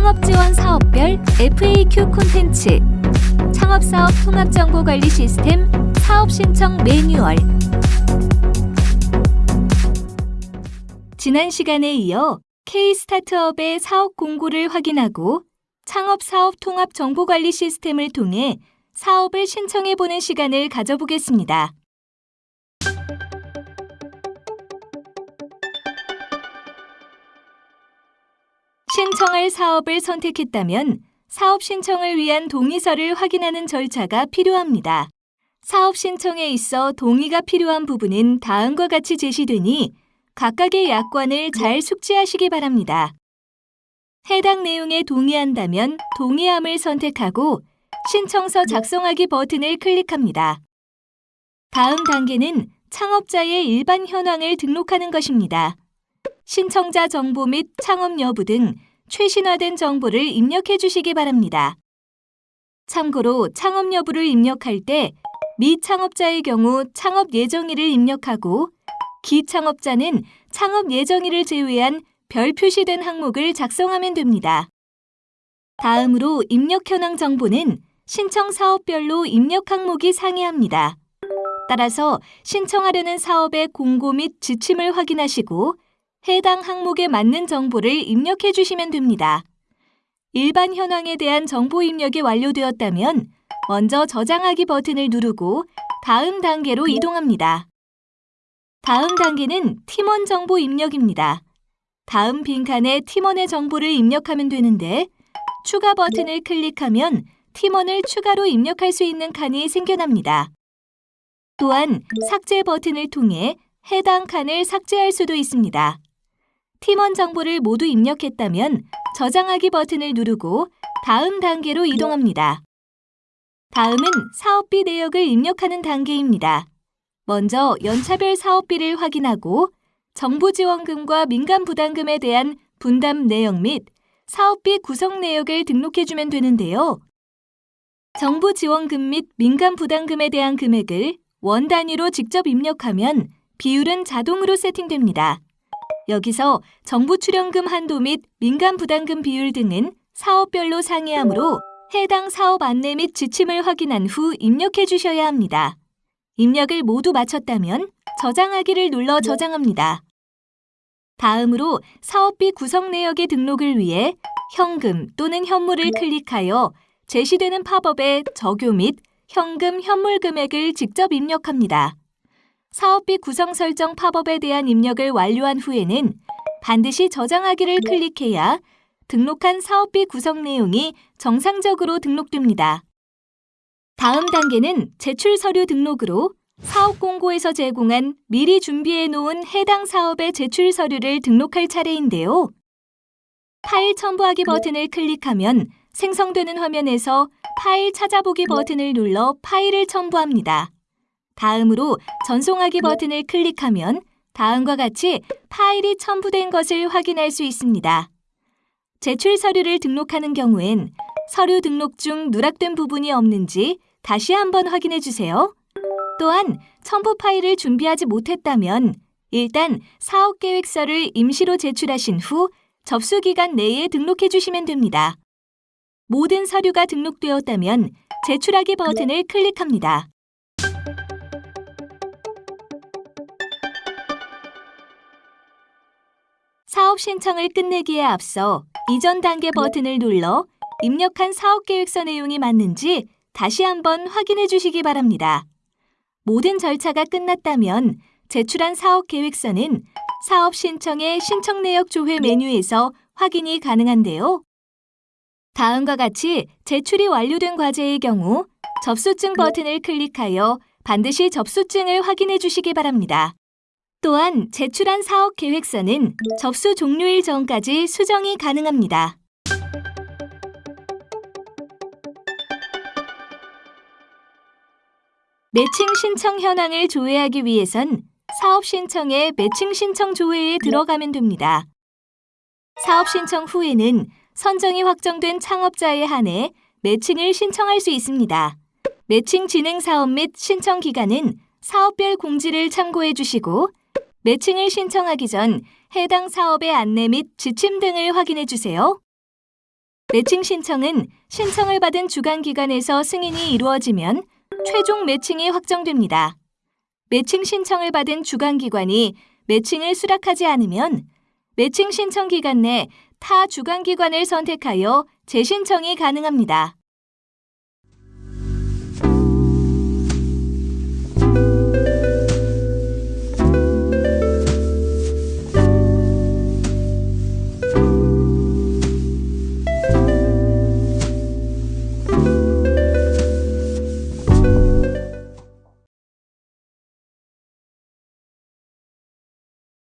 창업지원 사업별 FAQ 콘텐츠 창업사업 통합정보관리 시스템 사업신청 매뉴얼 지난 시간에 이어 K-스타트업의 사업 공고를 확인하고 창업사업 통합정보관리 시스템을 통해 사업을 신청해보는 시간을 가져보겠습니다. 신청할 사업을 선택했다면 사업 신청을 위한 동의서를 확인하는 절차가 필요합니다. 사업 신청에 있어 동의가 필요한 부분은 다음과 같이 제시되니 각각의 약관을 잘 숙지하시기 바랍니다. 해당 내용에 동의한다면 동의함을 선택하고 신청서 작성하기 버튼을 클릭합니다. 다음 단계는 창업자의 일반 현황을 등록하는 것입니다. 신청자 정보 및 창업 여부 등 최신화된 정보를 입력해 주시기 바랍니다. 참고로 창업 여부를 입력할 때 미창업자의 경우 창업 예정일을 입력하고 기창업자는 창업 예정일을 제외한 별 표시된 항목을 작성하면 됩니다. 다음으로 입력 현황 정보는 신청 사업별로 입력 항목이 상이합니다. 따라서 신청하려는 사업의 공고 및 지침을 확인하시고 해당 항목에 맞는 정보를 입력해 주시면 됩니다. 일반 현황에 대한 정보 입력이 완료되었다면 먼저 저장하기 버튼을 누르고 다음 단계로 이동합니다. 다음 단계는 팀원 정보 입력입니다. 다음 빈칸에 팀원의 정보를 입력하면 되는데 추가 버튼을 클릭하면 팀원을 추가로 입력할 수 있는 칸이 생겨납니다. 또한 삭제 버튼을 통해 해당 칸을 삭제할 수도 있습니다. 팀원 정보를 모두 입력했다면 저장하기 버튼을 누르고 다음 단계로 이동합니다. 다음은 사업비 내역을 입력하는 단계입니다. 먼저 연차별 사업비를 확인하고 정부 지원금과 민간 부담금에 대한 분담 내역 및 사업비 구성 내역을 등록해주면 되는데요. 정부 지원금 및 민간 부담금에 대한 금액을 원 단위로 직접 입력하면 비율은 자동으로 세팅됩니다. 여기서 정부 출연금 한도 및 민간 부담금 비율 등은 사업별로 상이하므로 해당 사업 안내 및 지침을 확인한 후 입력해 주셔야 합니다. 입력을 모두 마쳤다면 저장하기를 눌러 저장합니다. 다음으로 사업비 구성 내역의 등록을 위해 현금 또는 현물을 클릭하여 제시되는 팝업에 적요 및 현금, 현물 금액을 직접 입력합니다. 사업비 구성 설정 팝업에 대한 입력을 완료한 후에는 반드시 저장하기를 클릭해야 등록한 사업비 구성 내용이 정상적으로 등록됩니다. 다음 단계는 제출 서류 등록으로 사업 공고에서 제공한 미리 준비해 놓은 해당 사업의 제출 서류를 등록할 차례인데요. 파일 첨부하기 버튼을 클릭하면 생성되는 화면에서 파일 찾아보기 버튼을 눌러 파일을 첨부합니다. 다음으로 전송하기 버튼을 클릭하면 다음과 같이 파일이 첨부된 것을 확인할 수 있습니다. 제출 서류를 등록하는 경우엔 서류 등록 중 누락된 부분이 없는지 다시 한번 확인해 주세요. 또한 첨부 파일을 준비하지 못했다면 일단 사업계획서를 임시로 제출하신 후 접수 기간 내에 등록해 주시면 됩니다. 모든 서류가 등록되었다면 제출하기 버튼을 클릭합니다. 사업 신청을 끝내기에 앞서 이전 단계 버튼을 눌러 입력한 사업 계획서 내용이 맞는지 다시 한번 확인해 주시기 바랍니다. 모든 절차가 끝났다면 제출한 사업 계획서는 사업 신청의 신청 내역 조회 메뉴에서 확인이 가능한데요. 다음과 같이 제출이 완료된 과제의 경우 접수증 버튼을 클릭하여 반드시 접수증을 확인해 주시기 바랍니다. 또한 제출한 사업 계획서는 접수 종료일 전까지 수정이 가능합니다. 매칭 신청 현황을 조회하기 위해선 사업 신청의 매칭 신청 조회에 들어가면 됩니다. 사업 신청 후에는 선정이 확정된 창업자에 한해 매칭을 신청할 수 있습니다. 매칭 진행 사업 및 신청 기간은 사업별 공지를 참고해 주시고 매칭을 신청하기 전 해당 사업의 안내 및 지침 등을 확인해 주세요. 매칭 신청은 신청을 받은 주간기관에서 승인이 이루어지면 최종 매칭이 확정됩니다. 매칭 신청을 받은 주간 기관이 매칭을 수락하지 않으면 매칭 신청 기간 내 타 주간 기관을 선택하여 재신청이 가능합니다.